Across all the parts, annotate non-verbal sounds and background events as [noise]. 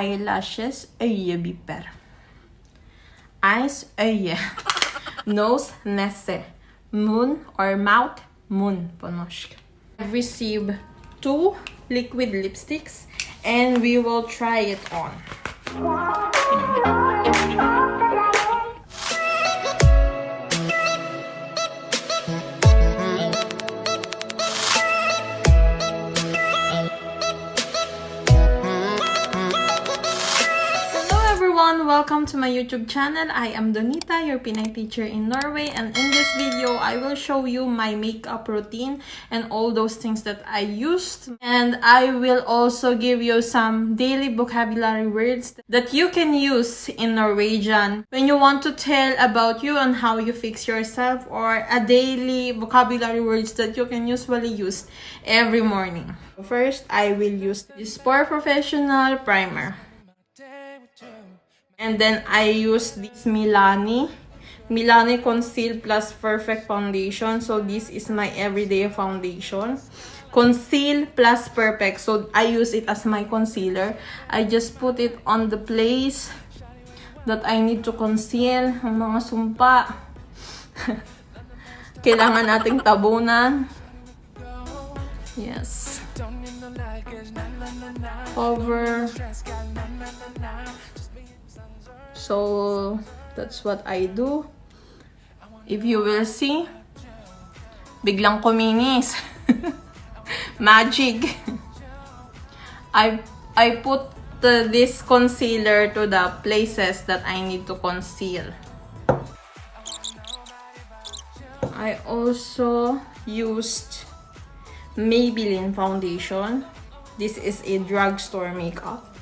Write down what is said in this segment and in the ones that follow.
Eyelashes øyevipper. Eyes öye. [laughs] Nose nese. Moon or mouth moon på norsk. I've received two liquid lipsticks and we will try it on. Everyone! Welcome to my YouTube channel. I am Donita, your Pinay teacher in Norway and in this video, I will show you my makeup routine and all those things that I used. And I will also give you some daily vocabulary words that you can use in Norwegian when you want to tell about you and how you fix yourself or a daily vocabulary words that you can usually use every morning. First, I will use this Spore Professional Primer. And then I use this Milani. Milani Conceal Plus Perfect Foundation. So this is my everyday foundation. Conceal Plus Perfect. So I use it as my concealer. I just put it on the place that I need to conceal. Ang mga sumpa. [laughs] Kailangan nating tabunan. Yes. Over. So that's what I do. If you will see, biglang kuminis. [laughs] Magic. [laughs] I I put the, this concealer to the places that I need to conceal. I also used Maybelline foundation. This is a drugstore makeup.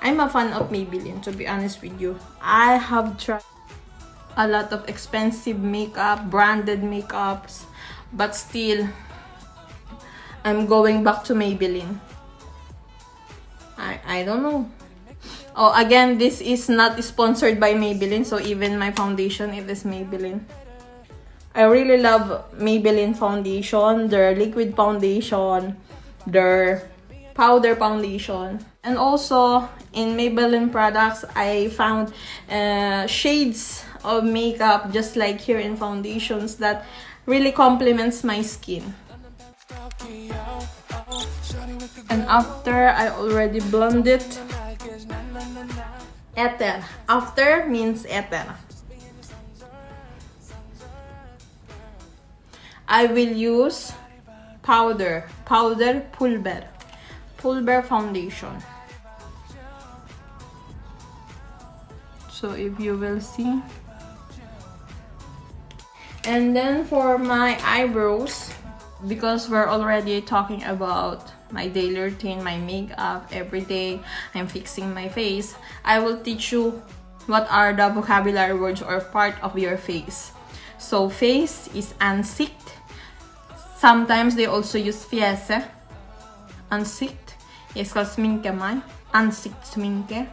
I'm a fan of Maybelline, to be honest with you. I have tried a lot of expensive makeup, branded makeups, but still, I'm going back to Maybelline. I, I don't know. Oh, again, this is not sponsored by Maybelline, so even my foundation, it is Maybelline. I really love Maybelline foundation, their liquid foundation, their powder foundation. And also, in Maybelline products, I found uh, shades of makeup just like here in foundations that really complements my skin. And after I already blend it, ether. After means ether. I will use powder, powder pulver, pulver foundation. So if you will see. And then for my eyebrows, because we're already talking about my daily routine, my makeup every day, I'm fixing my face, I will teach you what are the vocabulary words or part of your face. So face is ansikt, Sometimes they also use fjeset. Ansikt. Jeg skal sminke meg. Ansiktssminke.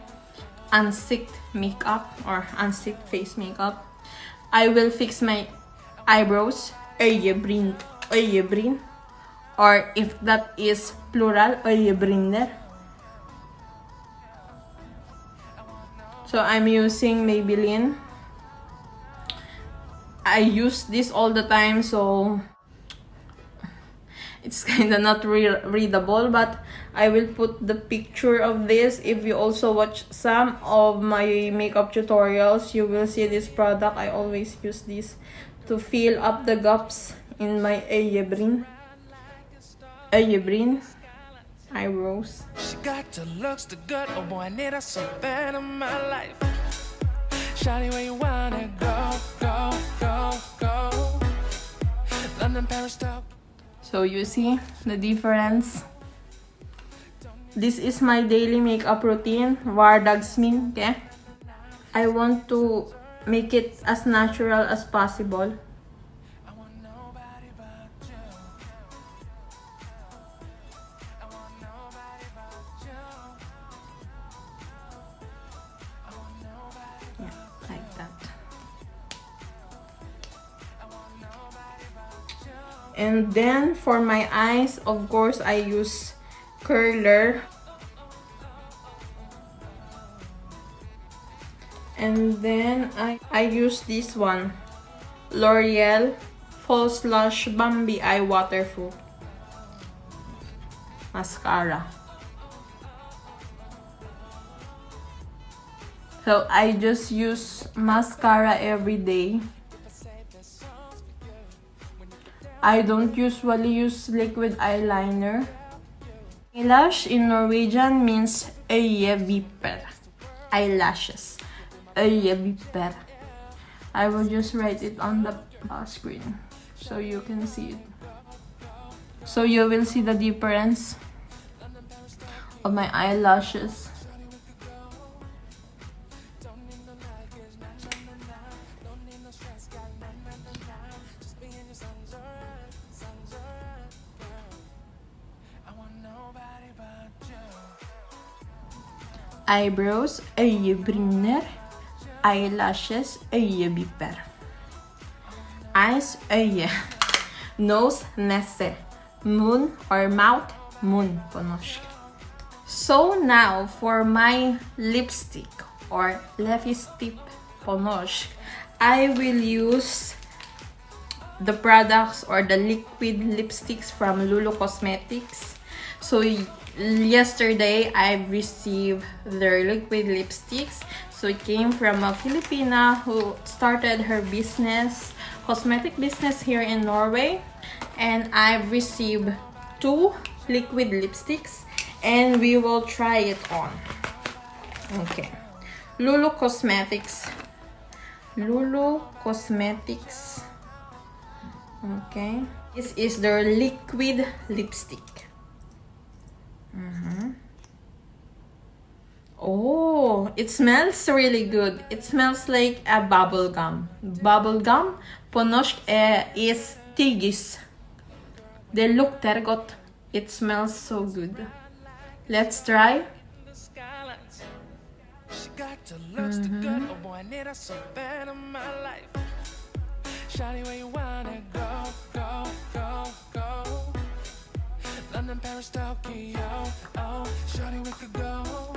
Ansikt makeup or ansikt face makeup. I will fix my eyebrows. Øyebryn. Øyebryn. Or if that is plural, øyebryner. So I'm using Maybelline. I use this all the time so it's [laughs] kind of not re readable but I will put the picture of this. If you also watch some of my makeup tutorials you will see this product. I always use this to fill up the gaps in my eyebrow. Eyebrow. Eyebrows. She got the looks the good oh boy I need her so bad in my life. Shawty where you wanna go go go go? London Paris Tokyo so you see the difference. This is my daily makeup routine, vardagsminke. I want to make it as natural as possible. and then for my eyes of course I use curler. And then I, I use this one L'Oreal False Lash Bambi Eye Waterproof Mascara. So I just use mascara every day. I don't usually use liquid eyeliner. Eyelash in Norwegian means øyevipper. Eyelashes. Øyevipper. I will just write it on the uh, screen so you can see it. So you will see the difference of my eyelashes. Eyebrows, øyebryner, eyelashes, øyevipper. Eyes, øye. [laughs] Nose, nese. Moon or mouth, moon på norsk. So now for my lipstick or lipstick på norsk, I will use the products or the liquid lipsticks from Lulu Cosmetics. So yesterday I received their liquid lipsticks. So it came from a Filipina who started her business, cosmetic business here in Norway. And I've received two liquid lipsticks and we will try it on. Okay. Lulu Cosmetics. Lulu Cosmetics. Okay. This is their liquid lipstick. Mm -hmm. Oh, it smells really good. It smells like a bubble gum. Bubble gum på norsk is tyggis. Det luktar gott. It smells so good. Let's try. Mm -hmm. London, Paris, Tokyo, oh we could go.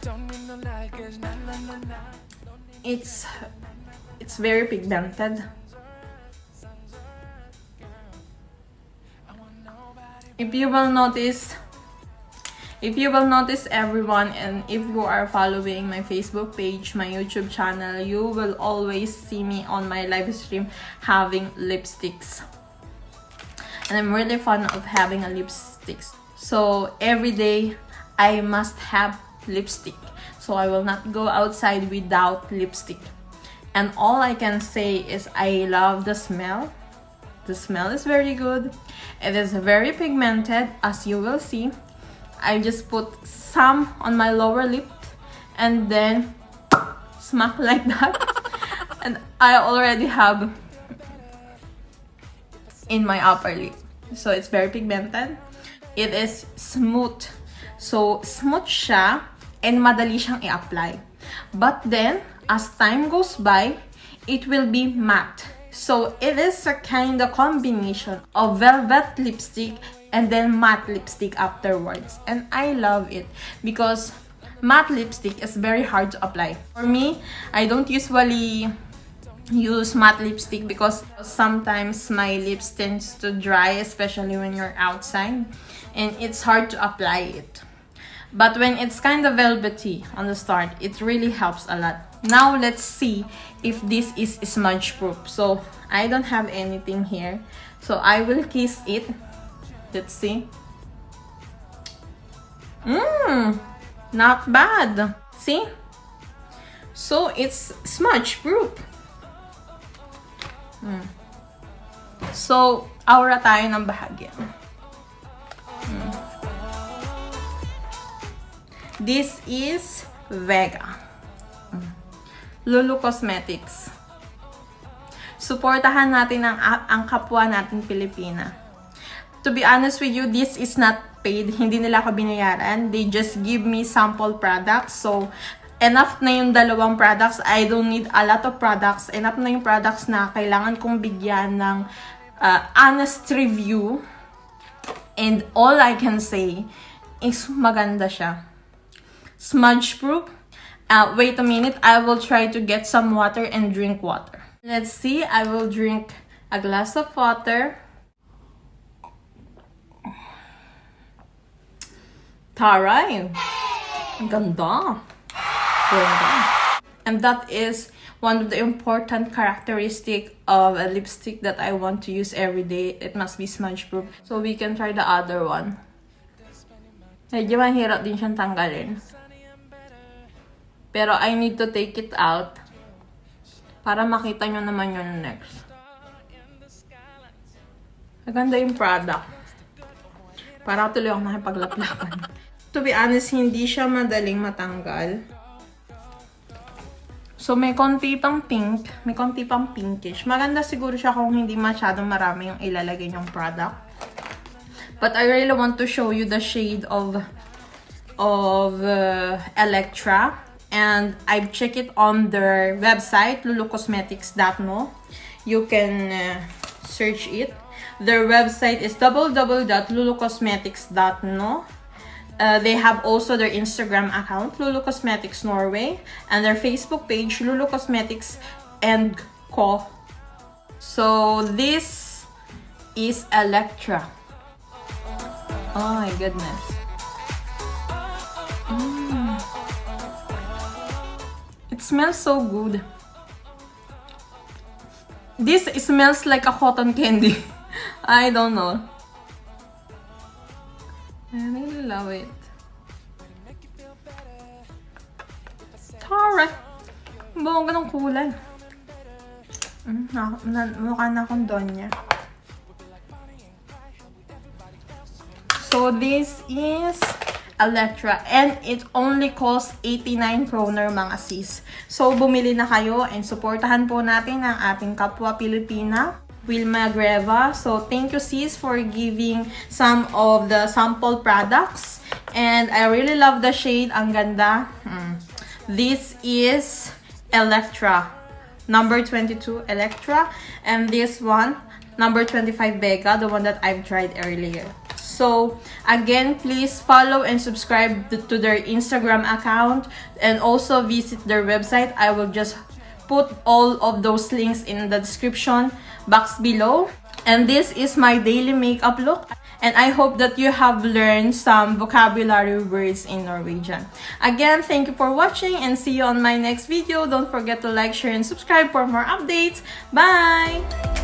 Don't need no na na na na. It's, it's very pigmented. If you will notice if you will notice everyone and if you are following my facebook page my youtube channel you will always see me on my live stream having lipsticks and i'm really fond of having a lipstick so every day i must have lipstick so i will not go outside without lipstick and all i can say is i love the smell the smell is very good. It is very pigmented as you will see. I just put some on my lower lip and then [laughs] smack like that. [laughs] and I already have in my upper lip. So it's very pigmented. It is smooth. So smooth siya and madali siyang i-apply. But then, as time goes by, it will be matte. So it is a kind of combination of velvet lipstick and then matte lipstick afterwards. And I love it because matte lipstick is very hard to apply. For me, I don't usually use matte lipstick because sometimes my lips tends to dry especially when you're outside and it's hard to apply it. But when it's kind of velvety on the start, it really helps a lot. Now let's see if this is smudge proof. So I don't have anything here. So I will kiss it. Let's see. Mmm, not bad. See? So it's smudge proof. Mm. So, aura tayo ng bahagya. Mm. This is Vega. Lulu Cosmetics. Suportahan natin ang, ang kapwa natin Pilipina. To be honest with you, this is not paid. Hindi nila ako binayaran. They just give me sample products. So, enough na yung dalawang products. I don't need a lot of products. Enough na yung products na kailangan kong bigyan ng uh, honest review. And all I can say is maganda siya. Smudge proof Uh, wait a minute, I will try to get some water and drink water. Let's see, I will drink a glass of water. Taray! Ang ganda! Ganda. And that is one of the important characteristic of a lipstick that I want to use every day. It must be smudge proof. So we can try the other one. Medyo mahirap din siyang tanggalin. Pero I need to take it out para makita nyo naman yung next. Maganda yung product. Para tuloy ako nakipaglaplapan. to be honest, hindi siya madaling matanggal. So, may konti pang pink. May konti pang pinkish. Maganda siguro siya kung hindi masyadong marami yung ilalagay yung product. But I really want to show you the shade of of uh, Electra. And I've checked it on their website, lulucosmetics.no. You can uh, search it. Their website is www.lulucosmetics.no. Uh, they have also their Instagram account, Lulu Cosmetics Norway, and their Facebook page, Lulu Cosmetics and Co. So this is Electra. Oh my goodness. Mm. It smells so good. This smells like a cotton candy. [laughs] I don't know. Love it. Tara! Bongga ng kulay. Mm, na, na, mukha na akong Donya. So, this is Electra and it only costs 89 kroner mga sis. So, bumili na kayo and supportahan po natin ang ating kapwa Pilipina. Wilma Greva. So, thank you sis for giving some of the sample products. And I really love the shade. Ang ganda. Mm. This is Electra. Number 22 Electra. And this one, number 25 Becca, the one that I've tried earlier. So, again, please follow and subscribe to their Instagram account and also visit their website. I will just put all of those links in the description box below. And this is my daily makeup look. And I hope that you have learned some vocabulary words in Norwegian. Again, thank you for watching and see you on my next video. Don't forget to like, share, and subscribe for more updates. Bye!